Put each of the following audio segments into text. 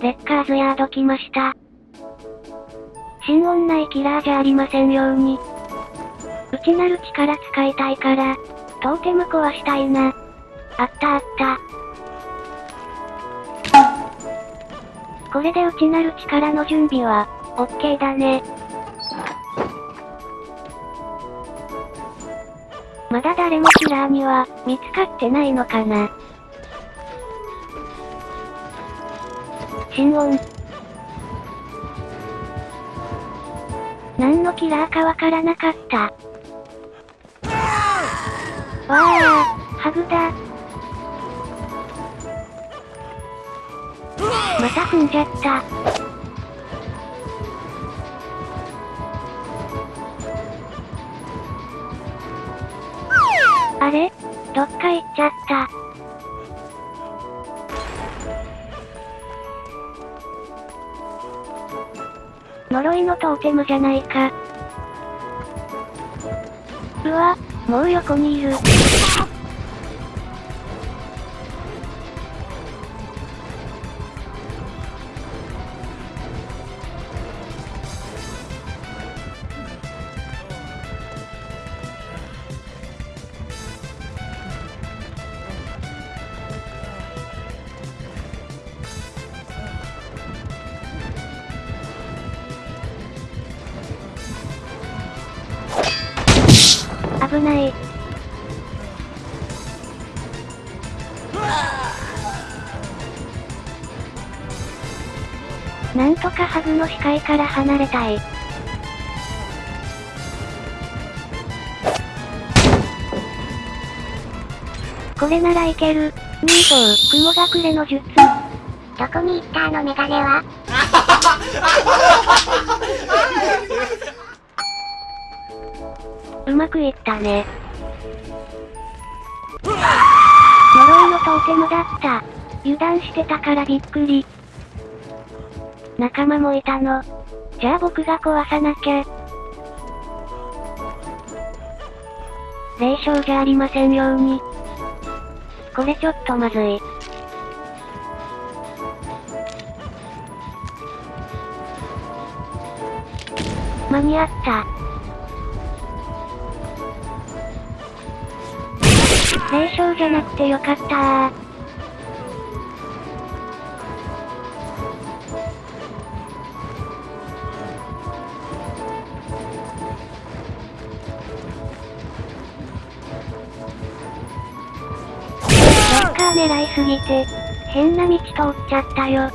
レッカーズヤード来ました。新女内キラーじゃありませんように。内なる力使いたいから、トーテム壊したいな。あったあった。これで内なる力の準備は、オッケーだね。まだ誰もキラーには、見つかってないのかな。心音。何のキラーかわからなかった。わあ、ハグだ。また踏んじゃった。あれ？どっか行っちゃった。呪いのトーテムじゃないか。うわ、もう横にいる。危ない。なんとかハグの視界から離れたい。これならいける。ミート雲隠れの術。どこに行ったあのメガネは？うまくいったね。呪いのトーテムだった。油断してたからびっくり。仲間もいたの。じゃあ僕が壊さなきゃ。霊障じゃありませんように。これちょっとまずい。間に合った。霊障じゃなくてよかったー。ロッカー狙いすぎて、変な道通っちゃったよ。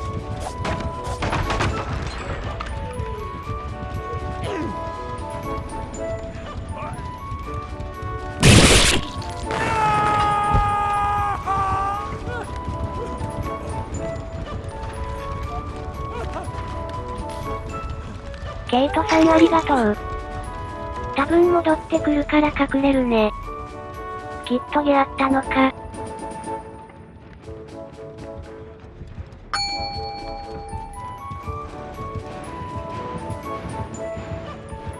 ケイトさんありがとう。多分戻ってくるから隠れるね。きっと出会ったのか。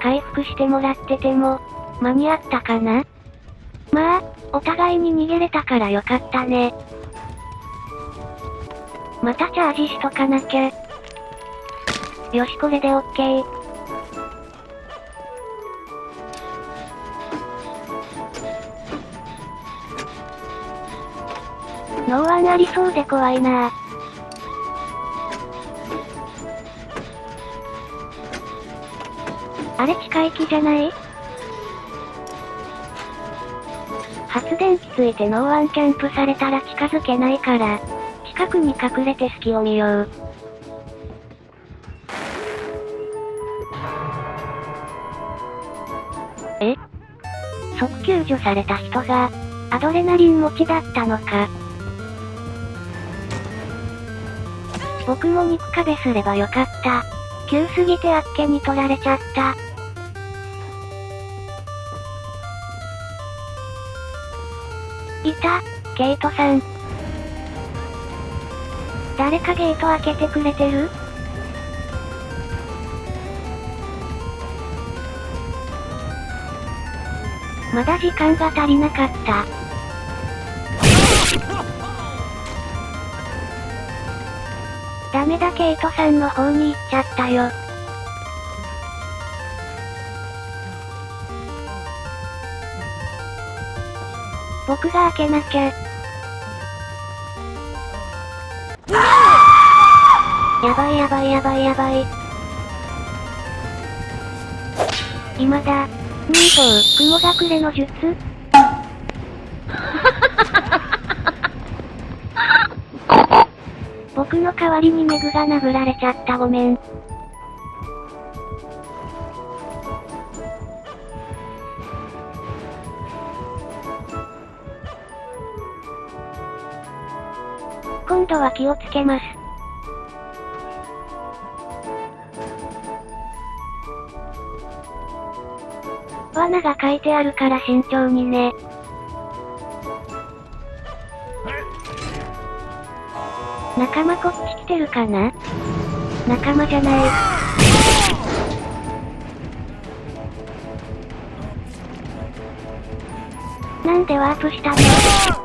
回復してもらってても、間に合ったかな？まあ、お互いに逃げれたからよかったね。またチャージしとかなきゃ。よしこれでオッケー。ノーワンありそうで怖いなあれ近い木じゃない？発電機ついてノーワンキャンプされたら近づけないから、近くに隠れて隙を見よう。え？即救助された人が、アドレナリン持ちだったのか。僕も肉壁すればよかった。急すぎてあっけに取られちゃった。いた、ケイトさん。誰かゲート開けてくれてる？まだ時間が足りなかった。ダメだケイトさんの方に行っちゃったよ。僕が開けなきゃ。やばいやばいやばいやばい。今だ。ミート雲隠れの術？僕の代わりにメグが殴られちゃったごめん。今度は気をつけます。罠が書いてあるから慎重にね。仲間こっち来てるかな？仲間じゃない。なんでワープしたの？